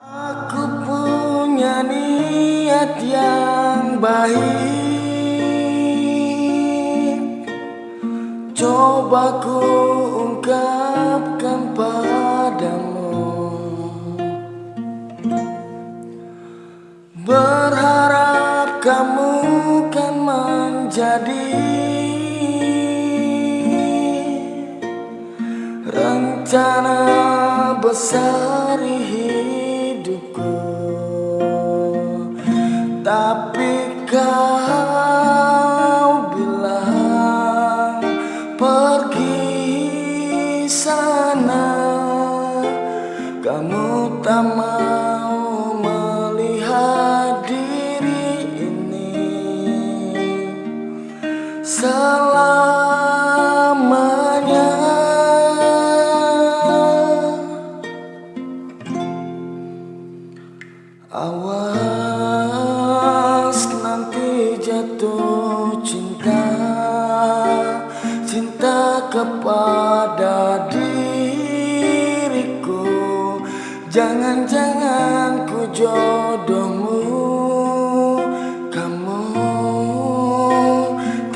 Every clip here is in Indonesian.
Aku punya niat yang baik. Coba ku ungkapkan padamu. Berharap kamu kan menjadi Rencana besar hidupku kepada diriku. Jangan-jangan ku jodohmu Kamu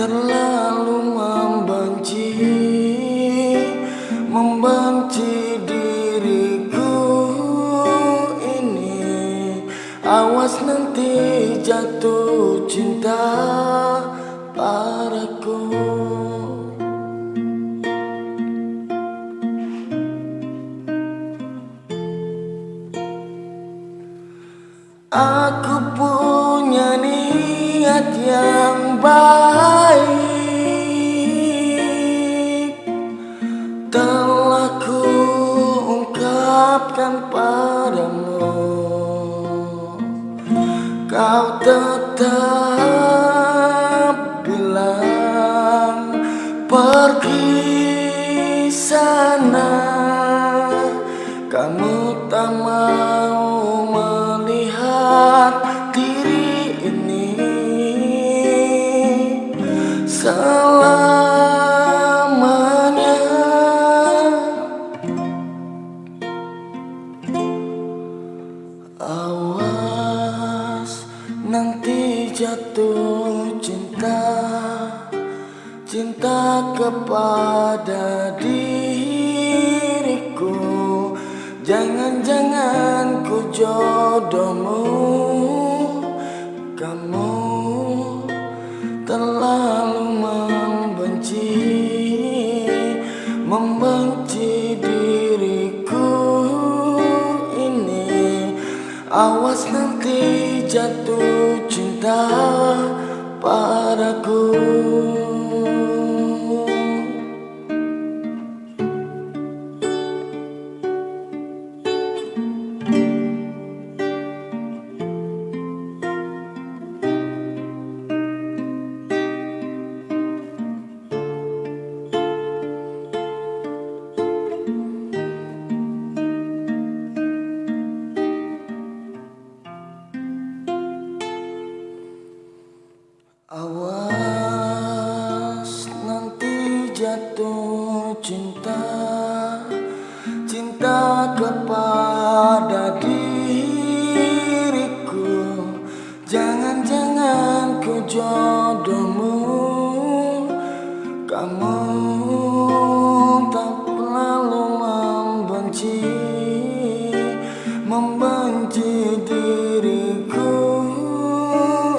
terlalu membenci Membenci diriku ini. Awas nanti jatuh cinta padaku Aku punya niat yang baik. Telah ku ungkapkan padamu. Kau tetap bilang pergi jatuh cinta Cinta kepada diriku. Jangan-jangan ku jodohmu Kamu terlalu membenci Membenci diriku ini. Awas nanti jatuh cinta padaku cinta Cinta kepada diriku. Jangan-jangan ku jodohmu Kamu tak lalu membenci Membenci diriku.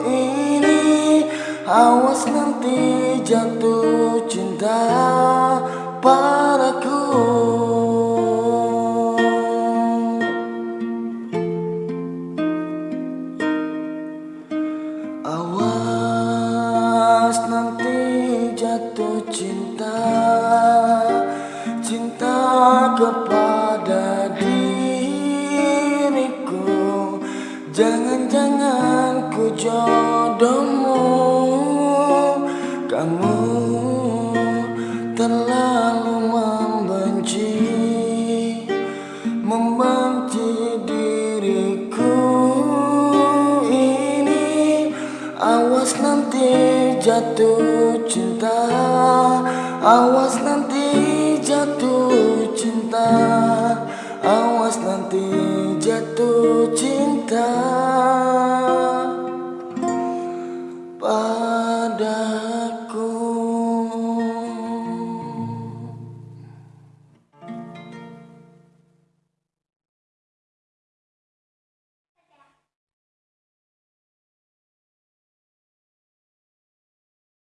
Ini Awas nanti jatuh cinta Awas nanti jatuh cinta Cinta kepada diriku. Jangan-jangan ku jodohmu Kamu jatuh cinta Awas nanti jatuh cinta Awas nanti jatuh cinta